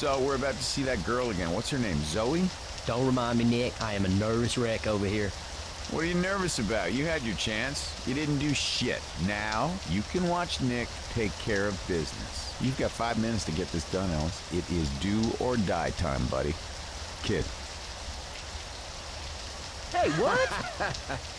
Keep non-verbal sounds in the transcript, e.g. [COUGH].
So we're about to see that girl again. What's her name? Zoe? Don't remind me, Nick. I am a nervous wreck over here. What are you nervous about? You had your chance. You didn't do shit. Now you can watch Nick take care of business. You've got five minutes to get this done, Ellis. It is do or die time, buddy. Kid. Hey, what? [LAUGHS]